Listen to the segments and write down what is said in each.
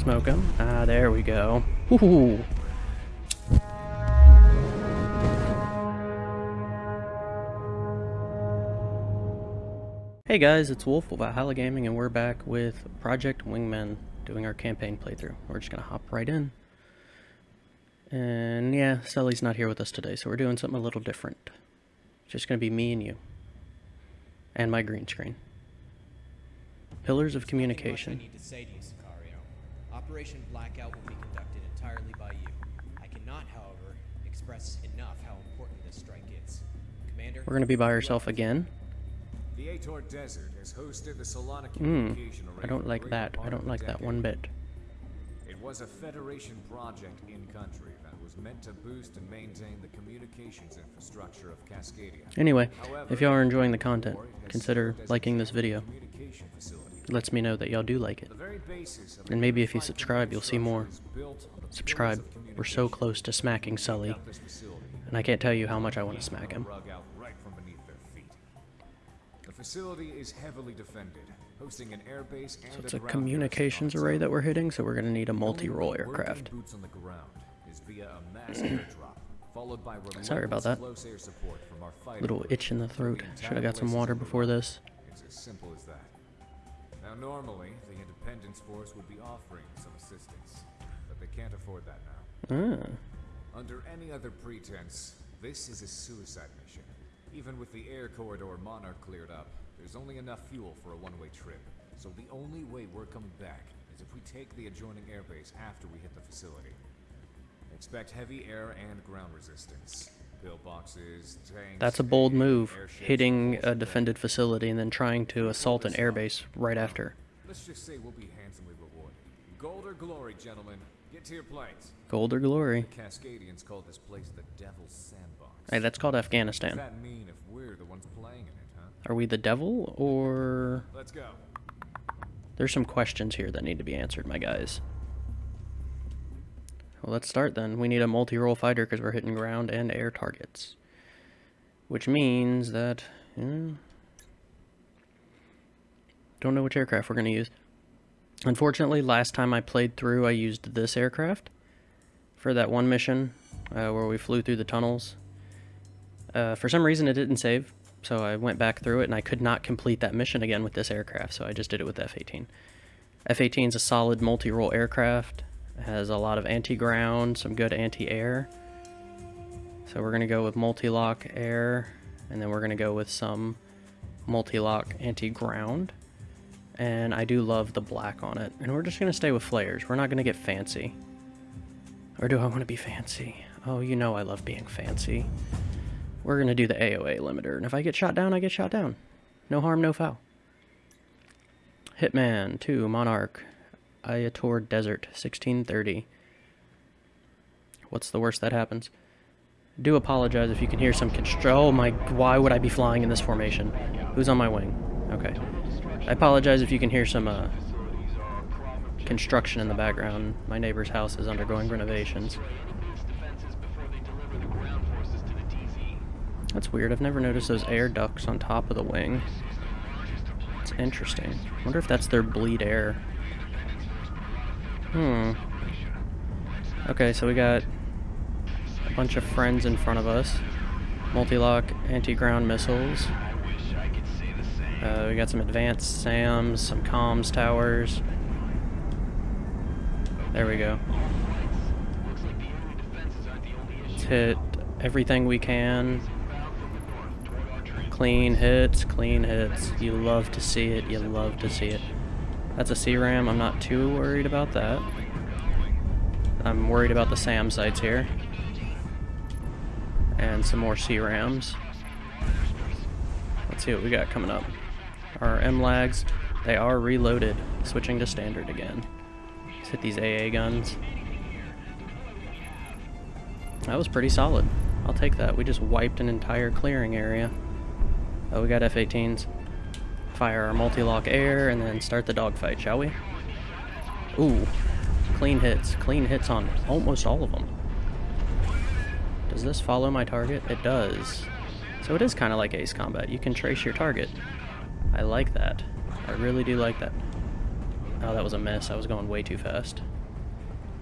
Smoke him. Ah, there we go. Ooh. Hey guys, it's Wolf of Valhalla Gaming, and we're back with Project Wingman, doing our campaign playthrough. We're just gonna hop right in. And yeah, Sully's not here with us today, so we're doing something a little different. It's just gonna be me and you. And my green screen. Pillars of communication. I need to say to you, Sicario. Operation Blackout will be conducted entirely by you. I cannot, however, express enough how important this strike is. Commander, We're gonna be by ourselves again. The Ator Desert has hosted the Solana Hmm. communication array I don't like that. I don't of a like that one bit. It was a Federation project in country that was meant to boost and maintain the communications infrastructure of Cascadia. Anyway, However, if y'all are enjoying the content, consider liking this video. It lets me know that y'all do like it. The very basis of And maybe if you subscribe, you'll see more. infrastructure is built on the pillars Subscribe. We're so close to smacking Sully, Up this facility. and I can't tell you how much I want to smack him. Rug out right from beneath their feet. The facility is heavily defended, hosting an airbase and So it's a communications array that we're hitting, so we're gonna need a multi-role aircraft. Boots on the ground is via a mass airdrop, followed by Sorry about that. close air support from our fighting Little itch in the throat. Should have got some water before this. It's as simple as that. Now, normally, the Independence Force would be offering some assistance, but they can't afford that now. Ah, Under any other pretense, this is a suicide mission. Even with the air corridor Monarch cleared up, there's only enough fuel for a one-way trip. So the only way we're coming back is if we take the adjoining airbase after we hit the facility. Expect heavy air and ground resistance. Pillboxes, tanks. that's a bold move, hitting a defended facility and then trying to assault an airbase right after. Let's just say we'll be handsomely rewarded. Gold or glory, gentlemen. Get to your planes. Gold or glory. The Cascadians call this place the Devil's Sandbox. Hey, that's called Afghanistan. that mean if we're the ones playing in it, huh? Are we the devil, or... Let's go. There's some questions here that need to be answered, my guys. Well, let's start then. We need a multi-role fighter because we're hitting ground and air targets. Which means that... don't know which aircraft we're going to use. Unfortunately, last time I played through, I used this aircraft for that one mission uh, where we flew through the tunnels. Uh, for some reason, it didn't save, so I went back through it and I could not complete that mission again with this aircraft, so I just did it with F-18. F-18 is a solid multi-role aircraft. Has a lot of anti-ground, some good anti-air. So we're going to go with multi-lock air, and then we're going to go with some multi-lock anti-ground. And I do love the black on it. And we're just going to stay with flares. We're not going to get fancy. Or do I want to be fancy? Oh, you know I love being fancy. We're going to do the AOA limiter. And if I get shot down, I get shot down. No harm, no foul. Hitman 2, Monarch, Ayator Desert, 1630. What's the worst that happens? Do apologize if you can hear some constr- Oh my, why would I be flying in this formation? Who's on my wing? Okay. I apologize if you can hear some uh, construction in the background. My neighbor's house is undergoing renovations. That's weird. I've never noticed those air ducts on top of the wing. It's interesting. wonder if that's their bleed air. Hmm. Okay, so we got a bunch of friends in front of us. Multi-lock anti-ground missiles. Uh, we got some advanced SAMs, some comms towers. There we go. Let's hit everything we can. Clean hits, clean hits. You love to see it, you love to see it. That's a C-RAM, I'm not too worried about that. I'm worried about the SAM sites here. And some more C-RAMs. Let's see what we got coming up. Our M-Lags, they are reloaded, switching to standard again. Let's hit these AA guns. That was pretty solid. I'll take that. We just wiped an entire clearing area. Oh, we got F-18s. Fire our multi-lock air and then start the dogfight, shall we? Ooh, clean hits. Clean hits on almost all of them. Does this follow my target? It does. So it is kind of like Ace Combat. You can trace your target. I like that. I really do like that. Oh, that was a miss. I was going way too fast.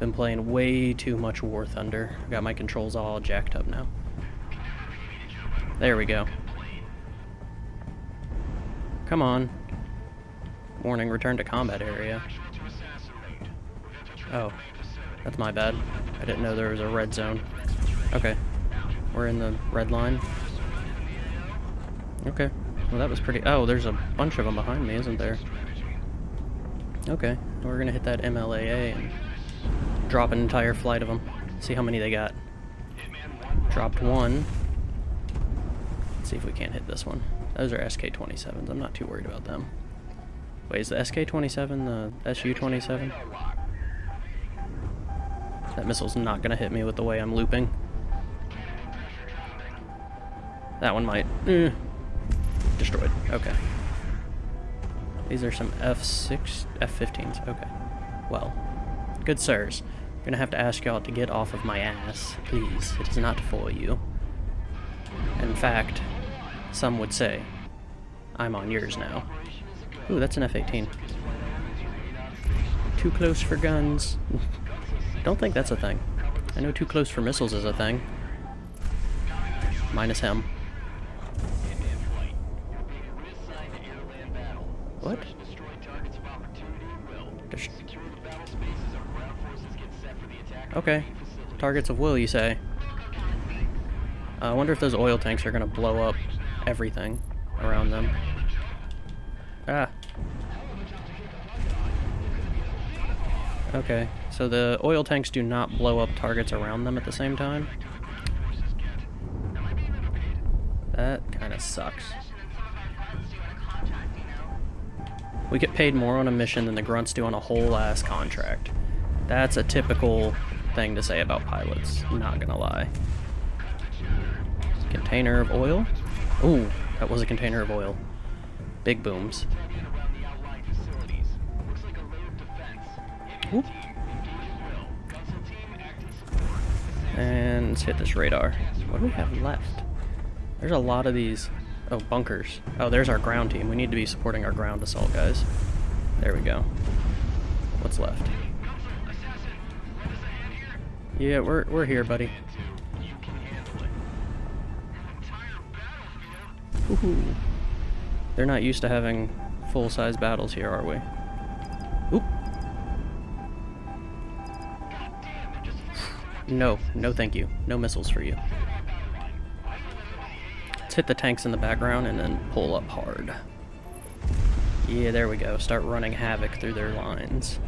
Been playing way too much War Thunder. Got my controls all jacked up now. There we go. Come on. Warning, return to combat area. Oh, that's my bad. I didn't know there was a red zone. Okay, we're in the red line. Okay, well that was pretty... Oh, there's a bunch of them behind me, isn't there? Okay, we're gonna hit that MLAA and drop an entire flight of them. See how many they got. Dropped one. See if we can't hit this one. Those are SK-27s. I'm not too worried about them. Wait, is the SK-27 the SU-27? That missile's not gonna hit me with the way I'm looping. That one might. Eh. Destroyed. Okay. These are some F6, F-15s. Okay. Well, good sirs. I'm gonna have to ask y'all to get off of my ass. Please. It is not for you. In fact, some would say, I'm on yours now. Ooh, that's an F-18. Too close for guns. Don't think that's a thing. I know too close for missiles is a thing. Minus him. What? Okay. Targets of will, you say? Uh, I wonder if those oil tanks are to blow up everything around them. Ah. Okay, so the oil tanks do not blow up targets around them at the same time. That kind of sucks. We get paid more on a mission than the grunts do on a whole ass contract. That's a typical thing to say about pilots, not gonna lie. Container of oil? Ooh, that was a container of oil. Big booms. Whoop. And let's hit this radar. What do we have left? There's a lot of these. Oh, bunkers. Oh, there's our ground team. We need to be supporting our ground assault guys. There we go. What's left? Yeah, we're, we're here, buddy. They're not used to having full-size battles here, are we? Oop. No, no thank you. No missiles for you. Let's hit the tanks in the background and then pull up hard. Yeah, there we go. Start running havoc through their lines.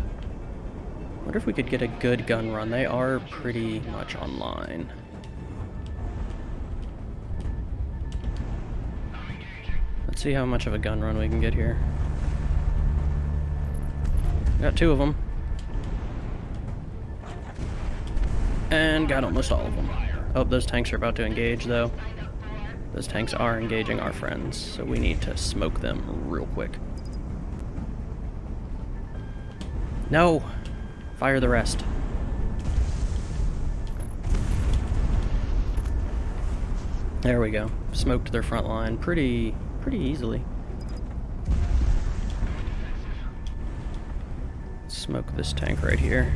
wonder if we could get a good gun run. They are pretty much online. Let's see how much of a gun run we can get here. Got two of them. And got almost all of them. Oh, those tanks are about to engage, though. Those tanks are engaging our friends, so we need to smoke them real quick. No! Fire the rest. There we go. Smoked their front line pretty pretty easily. Smoke this tank right here.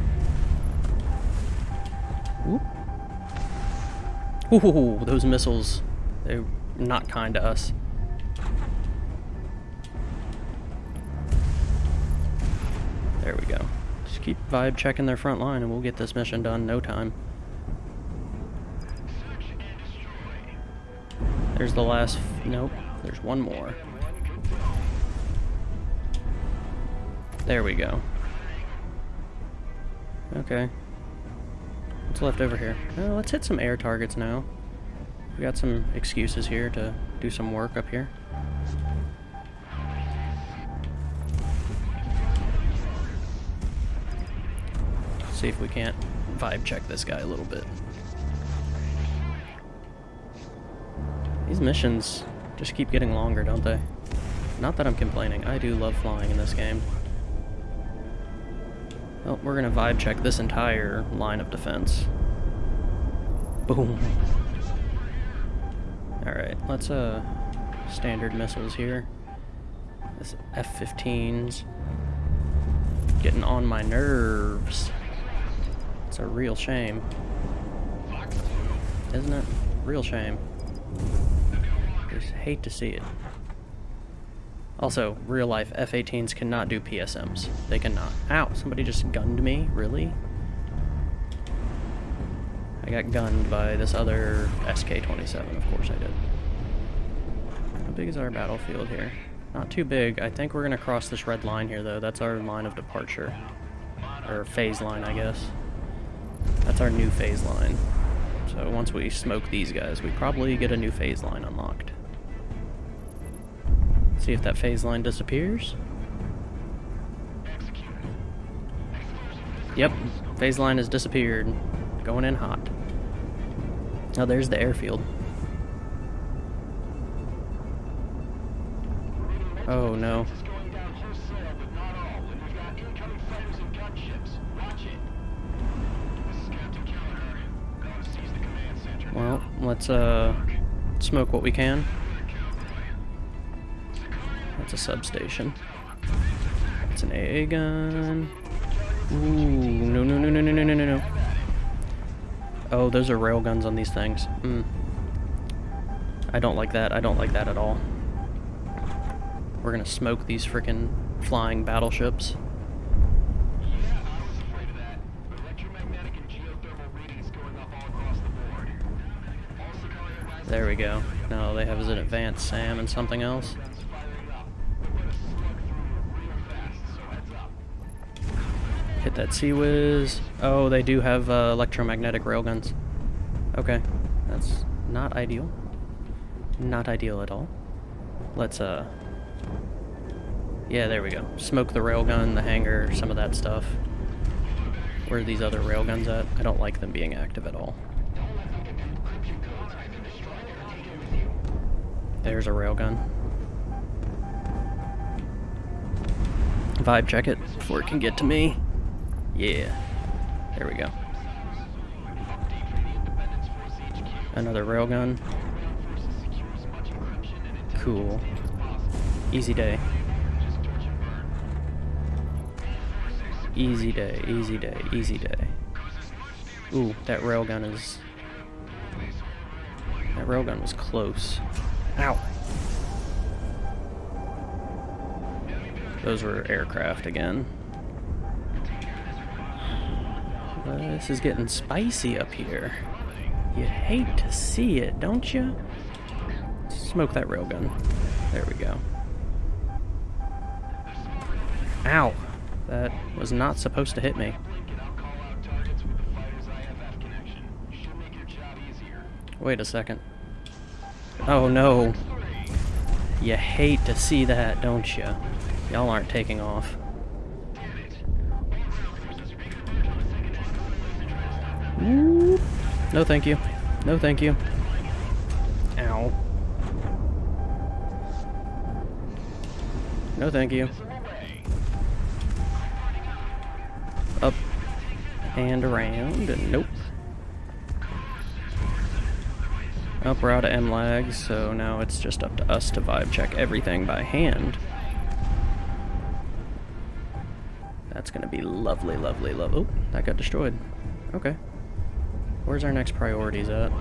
Ooh, those missiles, they're not kind to us. There we go. Just keep vibe checking their front line and we'll get this mission done no time. There's the last... nope. There's one more. There we go. Okay. What's left over here? Well, let's hit some air targets now. We got some excuses here to do some work up here. See if we can't vibe check this guy a little bit. These missions just keep getting longer, don't they? Not that I'm complaining. I do love flying in this game. Well, we're gonna vibe check this entire line of defense. Boom. Alright, let's, uh, standard missiles here. This F-15s. getting on my nerves. It's a real shame. Isn't it? Real shame. Just hate to see it. Also, real life F-18s cannot do PSMs. They cannot. Ow, somebody just gunned me? Really? I got gunned by this other SK-27, of course I did. How big is our battlefield here? Not too big. I think we're going to cross this red line here, though. That's our line of departure. Or phase line, I guess. That's our new phase line. So once we smoke these guys, we probably get a new phase line unlocked. See if that phase line disappears. Yep, phase line has disappeared. Going in hot. Oh, there's the airfield. Oh no. Well, let's uh smoke what we can. A substation. It's an AA gun. Ooh, no, no, no, no, no, no, no, no. Oh, those are rail guns on these things. Hmm. I don't like that. I don't like that at all. We're gonna smoke these freaking flying battleships. There we go. No, they have an advanced SAM and something else. Hit that Sea-Whiz. Oh, they do have uh, electromagnetic railguns. Okay, that's not ideal. Not ideal at all. Let's, uh... Yeah, there we go. Smoke the railgun, the hangar, some of that stuff. Where are these other railguns at? I don't like them being active at all. There's a railgun. Vibe check it before it can get to me. Yeah. There we go. Another railgun. Cool. Easy day. Easy day, easy day, easy day. Ooh, that railgun is... That railgun was close. Ow! Those were aircraft again. Uh, this is getting spicy up here. You hate to see it, don't you? Smoke that railgun. There we go. Ow! That was not supposed to hit me. Wait a second. Oh no. You hate to see that, don't you? Y'all aren't taking off. No thank you. No thank you. Ow. No thank you. Up and around and nope. Up, we're out of M-Lags, so now it's just up to us to vibe check everything by hand. That's gonna be lovely, lovely, lovely. Oh, that got destroyed. Okay. Where's our next priorities at?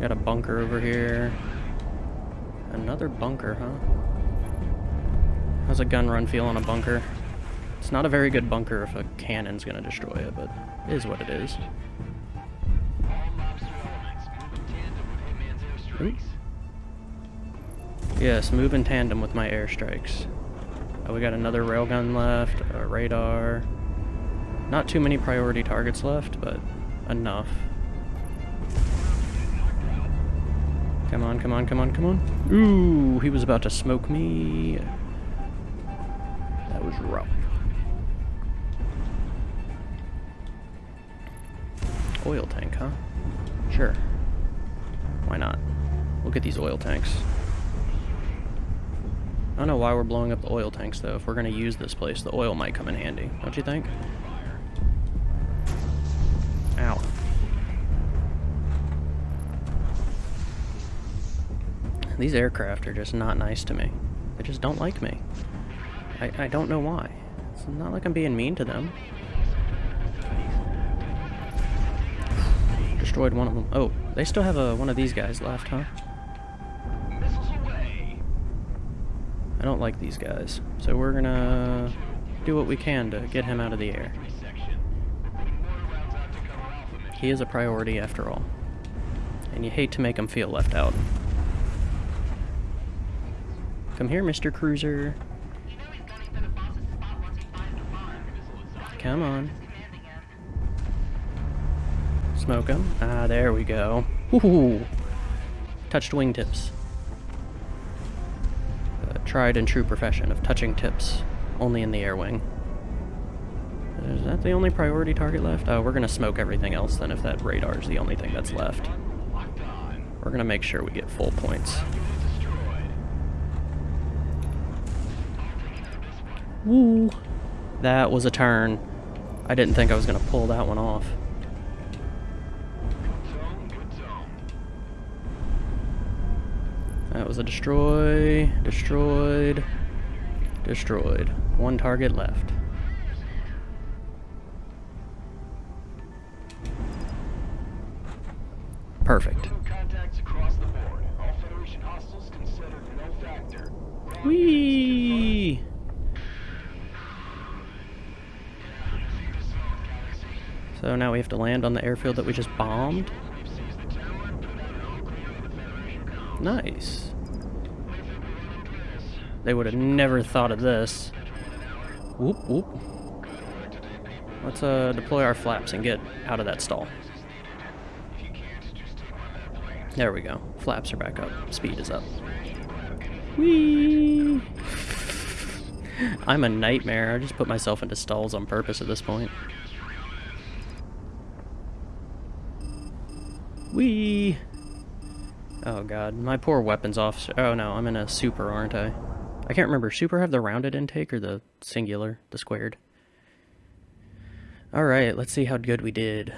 Got a bunker over here. Another bunker, huh? How's a gun run feel on a bunker? It's not a very good bunker if a cannon's gonna destroy it, but it is what it is. Yes, move in tandem with my airstrikes. Oh, we got another railgun left, a radar. Not too many priority targets left, but enough. Come on, come on, come on, come on. Ooh, he was about to smoke me. That was rough. Oil tank, huh? Sure. Why not? We'll get these oil tanks. I don't know why we're blowing up the oil tanks, though. If we're going to use this place, the oil might come in handy. Don't you think? These aircraft are just not nice to me. They just don't like me. I, I don't know why. It's not like I'm being mean to them. Destroyed one of them. Oh, they still have a, one of these guys left, huh? I don't like these guys. So we're gonna do what we can to get him out of the air. He is a priority after all. And you hate to make him feel left out. Come here, Mr. Cruiser. Come on. Smoke him. Ah, there we go. Ooh. Touched wingtips. Tried and true profession of touching tips, only in the air wing. Is that the only priority target left? Oh, we're gonna smoke everything else then if that radar is the only thing that's left. We're gonna make sure we get full points. Woo! That was a turn. I didn't think I was gonna pull that one off. That was a destroy, destroyed, destroyed. One target left. Perfect. Contacts across the board. All Federation hostiles considered no factor. Whee! So now we have to land on the airfield that we just bombed. Nice. They would have never thought of this. Whoop whoop. Let's uh, deploy our flaps and get out of that stall. There we go. Flaps are back up. Speed is up. Whee! I'm a nightmare. I just put myself into stalls on purpose at this point. Whee! Oh god, my poor weapons officer. Oh no, I'm in a super, aren't I? I can't remember. Super have the rounded intake or the singular, the squared? Alright, let's see how good we did.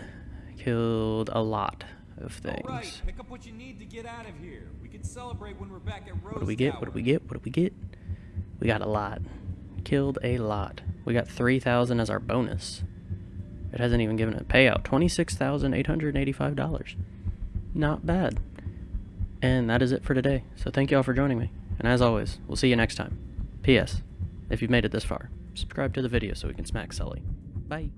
Killed a lot of things. All right, pick up what you need to get out of here. We can celebrate when we're back at Rose What do we get? What do we get? What do we get? We got a lot. Killed a lot. We got 3,000 as our bonus. It hasn't even given a payout. $26,885. Not bad. And that is it for today. So thank you all for joining me. And as always, we'll see you next time. P.S. If you've made it this far, subscribe to the video so we can smack Sully. Bye.